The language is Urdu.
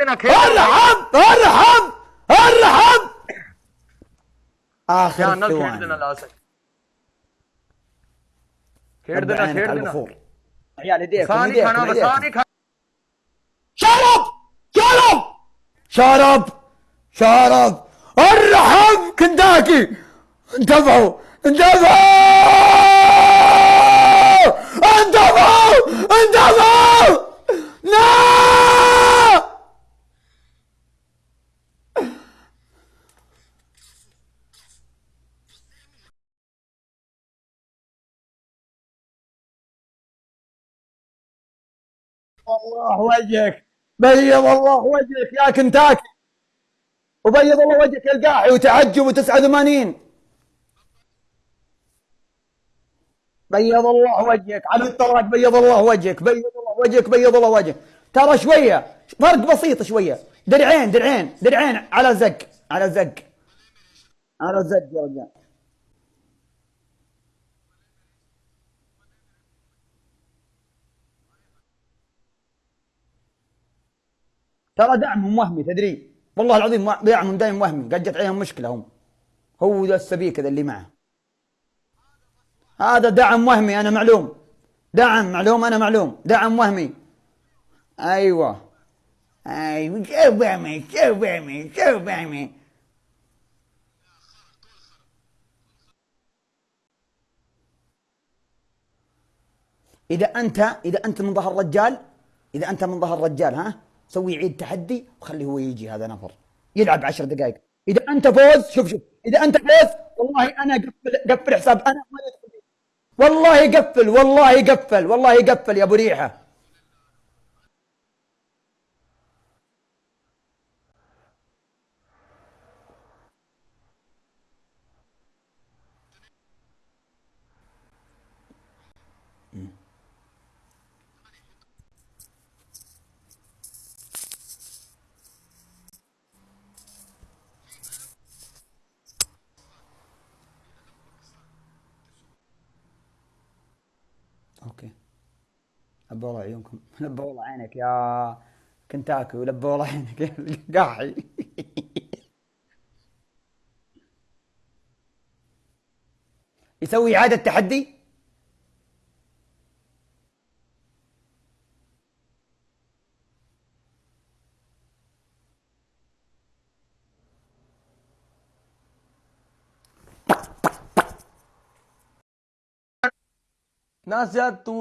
دینا ارحب ارحب ارحب آخر عينك کھیل على دینا البخور عيال کھانا يديكم بس سا يديكم نہیں کھانا شرب شرب شرب شرب ارحب كنتاكي انتبهوا انتبهوا انتبهوا انتبهوا الله وجهك، بيض الله وجهك يا كنتاكي. وبيض الله وجهك القاحي وتعجب و89 بيض الله وجهك، على الطلاق بيض الله وجهك، بيض الله وجهك، بيض الله وجهك. ترى شويه فرق بسيط شويه درعين درعين درعين، على زق على زق على زق يا رجال. ترى دعمهم وهمي تدري؟ والله العظيم دعمهم دائما وهمي قد جت عليهم مشكله هم. هو ذا السبيك ذا اللي معه. هذا دعم وهمي انا معلوم. دعم، معلوم انا معلوم. دعم وهمي. ايوه ايوه شوف وهمي شوف وهمي شوف وهمي. اذا انت اذا انت من ظهر رجال اذا انت من ظهر رجال ها؟ سوي عيد تحدي وخليه هو يجي، هذا نفر. يلعب عشر دقائق. اذا انت فوز، شوف شوف. اذا انت فوز، والله انا قفل قفل حساب انا والله قفل والله قفل والله قفل يا ابو ريحه Mm-hmm. اوكي. لبوا الله عيونكم لبوا الله عينك يا كنتاكي ولبوا الله عينك. يا القاحي يسوي إعادة تحدي؟ نہ زیاد تو